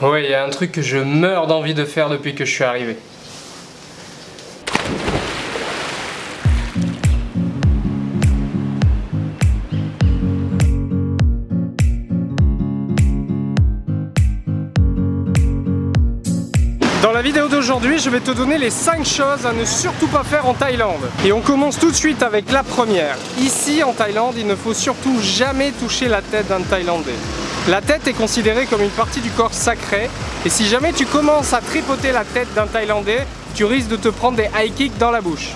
Ouais, il y a un truc que je meurs d'envie de faire depuis que je suis arrivé. Dans la vidéo d'aujourd'hui, je vais te donner les 5 choses à ne surtout pas faire en Thaïlande. Et on commence tout de suite avec la première. Ici en Thaïlande, il ne faut surtout jamais toucher la tête d'un Thaïlandais. La tête est considérée comme une partie du corps sacré et si jamais tu commences à tripoter la tête d'un Thaïlandais, tu risques de te prendre des high kicks dans la bouche.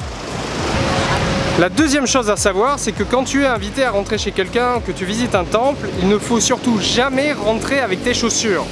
La deuxième chose à savoir, c'est que quand tu es invité à rentrer chez quelqu'un, que tu visites un temple, il ne faut surtout jamais rentrer avec tes chaussures.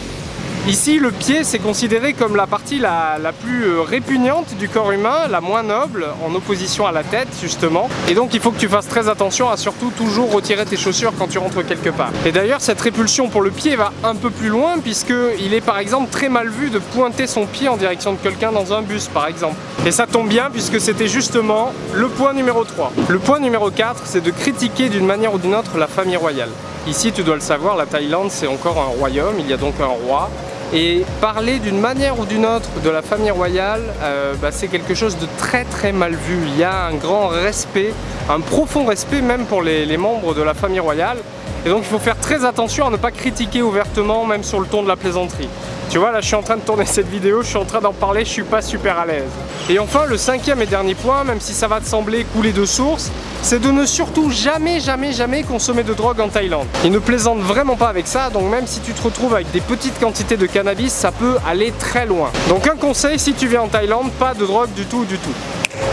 Ici, le pied, c'est considéré comme la partie la, plus euh, répugnante du corps humain, la moins noble, en opposition à la tête, justement. Et donc, il faut que tu fasses très attention à surtout toujours retirer tes chaussures quand tu rentres quelque part. Et d'ailleurs, cette répulsion pour le pied va un peu plus loin, puisqu'il est par exemple très mal vu de pointer son pied en direction de quelqu'un dans un bus, par exemple. Et ça tombe bien, puisque c'était justement le point numéro 3. Le point numéro 4, c'est de critiquer d'une manière ou d'une autre la famille royale. Ici, tu dois le savoir, la Thaïlande, c'est encore un royaume, il y a donc un roi, et parler d'une manière ou d'une autre de la famille royale, euh, bah, c'est quelque chose de très très mal vu. Il y a un grand respect, un profond respect même pour les membres de la famille royale. Et donc il faut faire très attention à ne pas critiquer ouvertement, même sur le ton de la plaisanterie. Tu vois, là je suis en train de tourner cette vidéo, je suis en train d'en parler, je suis pas super à l'aise. Et enfin, le cinquième et dernier point, même si ça va te sembler couler de source, c'est de ne surtout jamais, jamais, jamais consommer de drogue en Thaïlande. Ils ne plaisantent vraiment pas avec ça, donc même si tu te retrouves avec des petites quantités de cannabis, ça peut aller très loin. Donc un conseil, si tu viens en Thaïlande, pas de drogue du tout, du tout.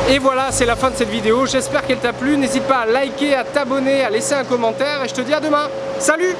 Et voilà, c'est la fin de cette vidéo. J'espère qu'elle t'a plu. N'hésite pas à liker, à t'abonner, à laisser un commentaire. Et je te dis à demain. Salut